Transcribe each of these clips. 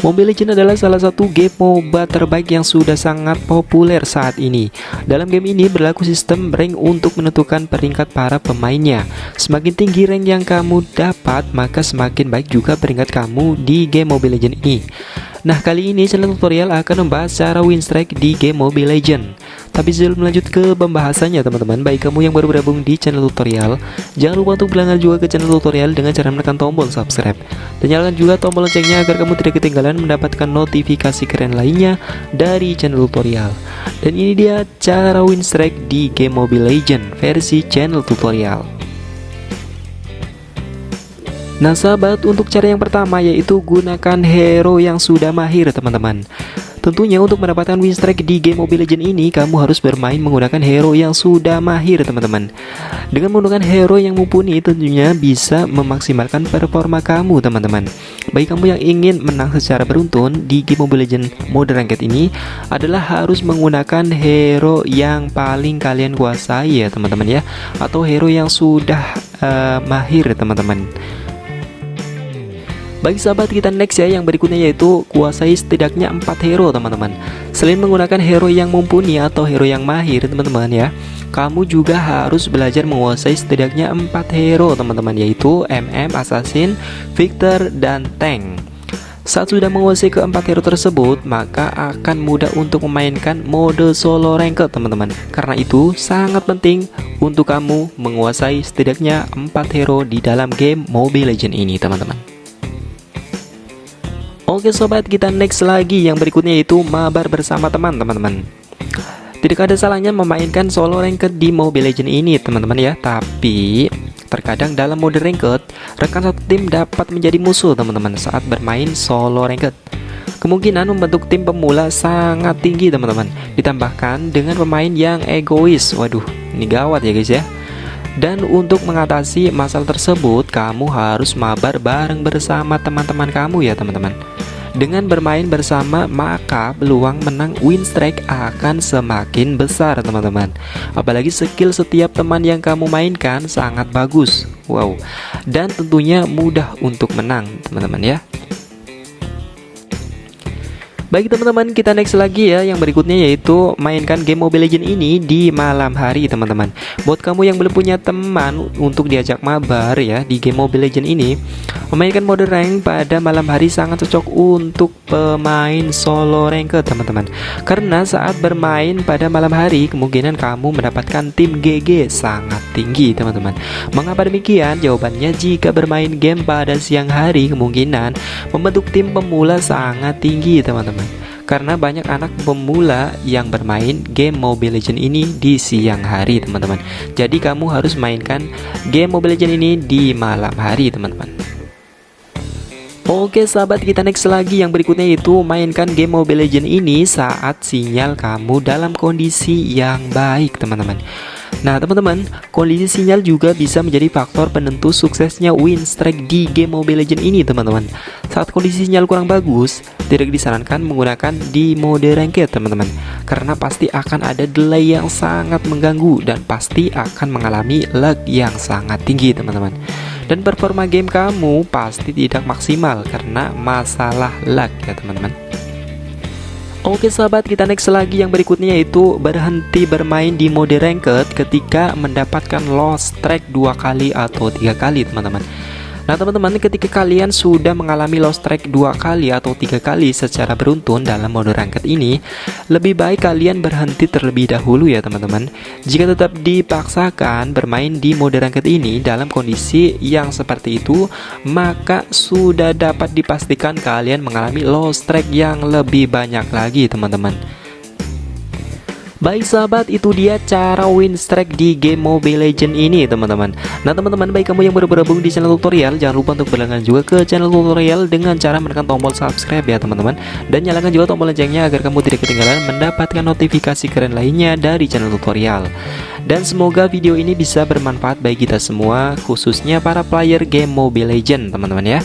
Mobile Legends adalah salah satu game MOBA terbaik yang sudah sangat populer saat ini. Dalam game ini berlaku sistem rank untuk menentukan peringkat para pemainnya. Semakin tinggi rank yang kamu dapat, maka semakin baik juga peringkat kamu di game Mobile Legends ini. Nah kali ini channel tutorial akan membahas cara win strike di game Mobile Legend Tapi sebelum lanjut ke pembahasannya teman-teman Baik kamu yang baru bergabung di channel tutorial Jangan lupa untuk berlangganan juga ke channel tutorial dengan cara menekan tombol subscribe. Dan nyalakan juga tombol loncengnya agar kamu tidak ketinggalan mendapatkan notifikasi keren lainnya dari channel tutorial. Dan ini dia cara win strike di game Mobile Legend versi channel tutorial Nah sahabat untuk cara yang pertama yaitu gunakan hero yang sudah mahir teman-teman. Tentunya untuk mendapatkan win strike di game Mobile Legends ini kamu harus bermain menggunakan hero yang sudah mahir teman-teman. Dengan menggunakan hero yang mumpuni tentunya bisa memaksimalkan performa kamu teman-teman. Bagi kamu yang ingin menang secara beruntun di game Mobile Legends mode ranked ini adalah harus menggunakan hero yang paling kalian kuasai ya teman-teman ya. Atau hero yang sudah uh, mahir teman-teman bagi sahabat kita next ya yang berikutnya yaitu kuasai setidaknya 4 hero teman-teman Selain menggunakan hero yang mumpuni atau hero yang mahir teman-teman ya Kamu juga harus belajar menguasai setidaknya 4 hero teman-teman Yaitu MM, Assassin, Victor, dan Tank saat sudah menguasai keempat hero tersebut, maka akan mudah untuk memainkan mode solo ranked teman-teman. Karena itu sangat penting untuk kamu menguasai setidaknya 4 hero di dalam game Mobile Legends ini teman-teman. Oke sobat kita next lagi. Yang berikutnya itu mabar bersama teman teman-teman. Tidak ada salahnya memainkan solo ranked di Mobile Legends ini teman-teman ya. Tapi terkadang dalam mode ranked rekan satu tim dapat menjadi musuh teman-teman saat bermain solo ranked. Kemungkinan membentuk tim pemula sangat tinggi teman-teman. Ditambahkan dengan pemain yang egois. Waduh ini gawat ya guys ya dan untuk mengatasi masalah tersebut, kamu harus mabar bareng bersama teman-teman kamu ya teman-teman. Dengan bermain bersama, maka peluang menang win strike akan semakin besar teman-teman. Apalagi skill setiap teman yang kamu mainkan sangat bagus. Wow. Dan tentunya mudah untuk menang teman-teman ya Baik teman-teman kita next lagi ya. Yang berikutnya yaitu mainkan game Mobile Legends ini di malam hari teman-teman. Buat kamu yang belum punya teman untuk diajak mabar ya Di game Mobile Legends ini Memainkan mode rank pada malam hari sangat cocok untuk pemain solo rank teman-teman. Karena saat bermain pada malam hari Kemungkinan kamu mendapatkan tim GG sangat tinggi teman-teman. Mengapa demikian? Jawabannya jika bermain game pada siang hari Kemungkinan membentuk tim pemula sangat tinggi teman-teman. Karena banyak anak pemula yang bermain game Mobile Legends ini di siang hari teman-teman. Jadi kamu harus mainkan game Mobile Legends ini di malam hari teman-teman Oke sahabat kita next lagi. Yang berikutnya itu mainkan game Mobile Legends ini saat sinyal kamu dalam kondisi yang baik teman-teman. Nah teman-teman, kondisi sinyal juga bisa menjadi faktor penentu suksesnya win strike di game Mobile Legends ini teman-teman. Saat kondisi sinyal kurang bagus, tidak disarankan menggunakan di mode ranked teman-teman. Karena pasti akan ada delay yang sangat mengganggu dan pasti akan mengalami lag yang sangat tinggi teman-teman Dan performa game kamu pasti tidak maksimal karena masalah lag ya teman-teman. Oke sahabat kita next lagi. Yang berikutnya yaitu berhenti bermain di mode ranked ketika mendapatkan lost track dua kali atau tiga kali teman-teman Nah teman-teman ketika kalian sudah mengalami lost track dua kali atau tiga kali secara beruntun dalam mode ranked ini Lebih baik kalian berhenti terlebih dahulu ya teman-teman. Jika tetap dipaksakan bermain di mode ranked ini dalam kondisi yang seperti itu Maka sudah dapat dipastikan kalian mengalami lost track yang lebih banyak lagi teman-teman Baik sahabat itu dia cara win strike di game Mobile Legend ini teman-teman. Nah teman-teman baik kamu yang baru bergabung di channel tutorial Jangan lupa untuk berlangganan juga ke channel tutorial Dengan cara menekan tombol subscribe ya teman-teman. Dan nyalakan juga tombol loncengnya agar kamu tidak ketinggalan mendapatkan notifikasi keren lainnya dari channel tutorial. Dan semoga video ini bisa bermanfaat bagi kita semua Khususnya para player game Mobile Legend teman-teman ya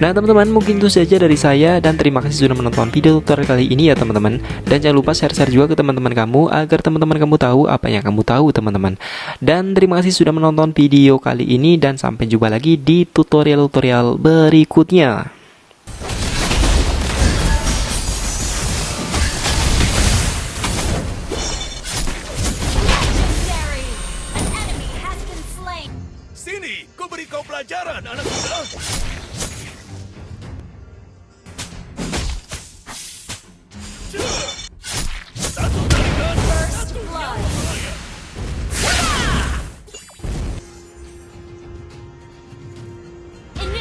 Nah teman-teman mungkin itu saja dari saya dan terima kasih sudah menonton video tutorial kali ini ya teman-teman. Dan jangan lupa share-share juga ke teman-teman kamu agar teman-teman kamu tahu apa yang kamu tahu teman-teman. Dan terima kasih sudah menonton video kali ini dan sampai jumpa lagi di tutorial-tutorial berikutnya. Sini, ku beri kau pelajaran anak muda.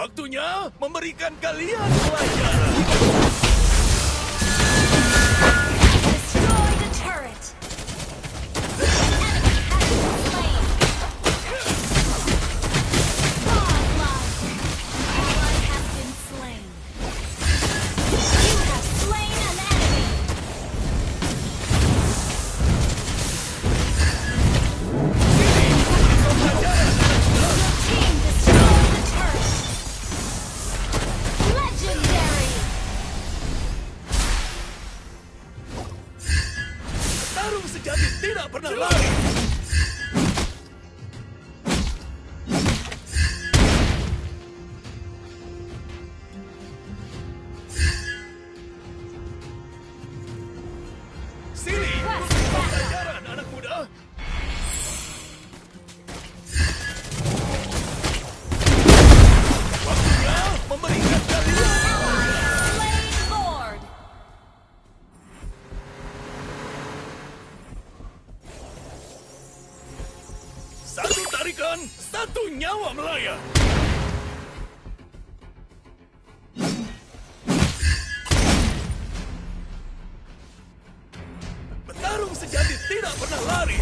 Waktunya memberikan kalian pelajaran. Biała mleje! Petarung sejati tidak pernah lari!